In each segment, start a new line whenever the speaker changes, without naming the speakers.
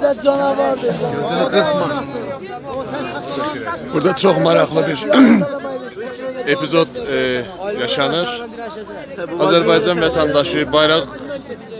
Sen canavardır.
Burada çox maraqlı bir epizod e, yaşanır. Azərbaycan vətəndaşı bayraq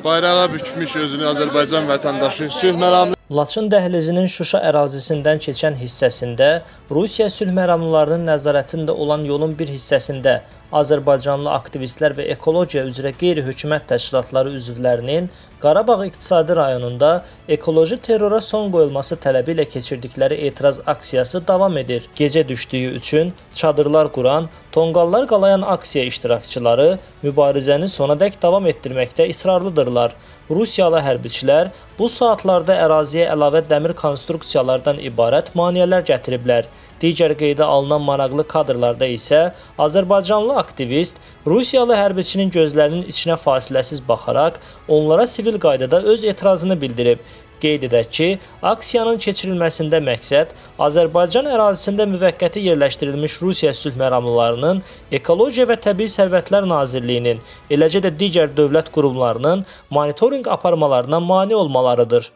bayrağa bükmüş özünü Azərbaycan vətəndaşı sülh məramlı
Laçın dəhlizinin Şuşa ərazisindən keçən hissəsində Rusiya sülh məramlılarının nəzarətində olan yolun bir hissəsində Azərbaycanlı aktivistlər və ekologiya üzrə qeyri-hökumət təşkilatları üzvlərinin Qarabağ iqtisadi rayonunda ekoloji terrora son qoyulması tələbi ilə keçirdikləri etiraz aksiyası davam edir. Gecə düşdüyü üçün çadırlar quran, tonqallar qalayan aksiya iştirakçıları mübarizəni sonadək davam etdirməkdə israrlıdırlar. Rusiyalı hərbiçilər bu saatlarda əraziyə əlavə dəmir konstruksiyalardan ibarət maneələr gətiriblər. Digər qeydə alınan maraqlı kadrlarda isə Azərbaycanlı aktivist Rusiyalı hərbiçinin gözlərinin içinə fasiləsiz baxaraq onlara sivil qaydada öz etirazını bildirib. Qeyd edək ki, aksiyanın keçirilməsində məqsəd Azərbaycan ərazisində müvəqqəti yerləşdirilmiş Rusiya sülh məramlılarının Ekologiya və Təbii Sərvətlər Nazirliyinin, eləcə də digər dövlət qurumlarının monitorinq aparmalarına mane olmalarıdır.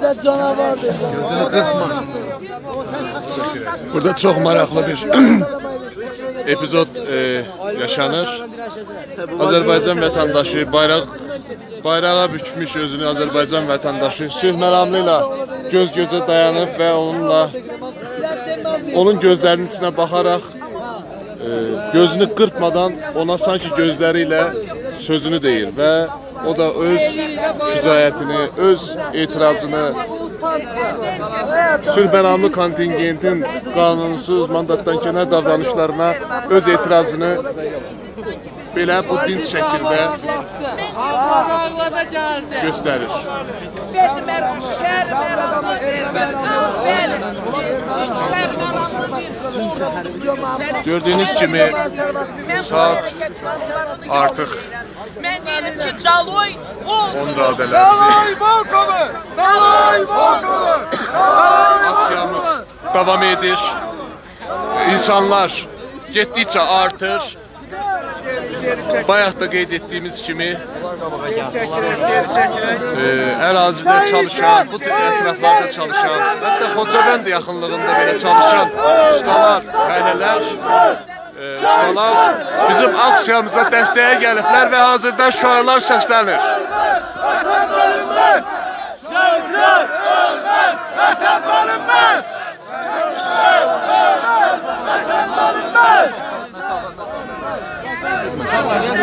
Sen canavardır.
Burada çox maraqlı bir epizod e, yaşanır. Azərbaycan vətəndaşı bayraq bayrağa bükmüş özünü Azərbaycan vətəndaşı sülh məramlı ilə göz-gözə dayanıb və onunla onun gözlərinin içinə baxaraq e, gözünü qırpmadan ona sanki gözləri ilə sözünü deyir və o da öz şücaətini, öz etirazını sülhməramlı kontingentin qanunsuz mandatdan kənar davranışlarına öz etirazını belə bu dinc şəkildə göstərir. Gördüyünüz kimi saat artıq
Mən deyirəm ki, Daloy oldu.
Onu da adələndi. Daloy Volkov'u! Daloy Volkov'u! Aksiyamız edir. İnsanlar getdikcə artır. Bayaq da qeyd etdiyimiz kimi e, ərazidə çalışan, bu tür ətraflarda çalışan, hətta Xocabənd yaxınlığında belə çalışan ustalar, fəhlələr, e, ustalar bizim aksiyamıza dəstəyə gəliblər və hazırda şüarlar səslənir.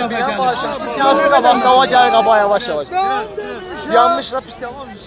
yapacağım. Nasıl kapan? Davacar kaba yavaş yavaş. Yanmış la pis yapmamış.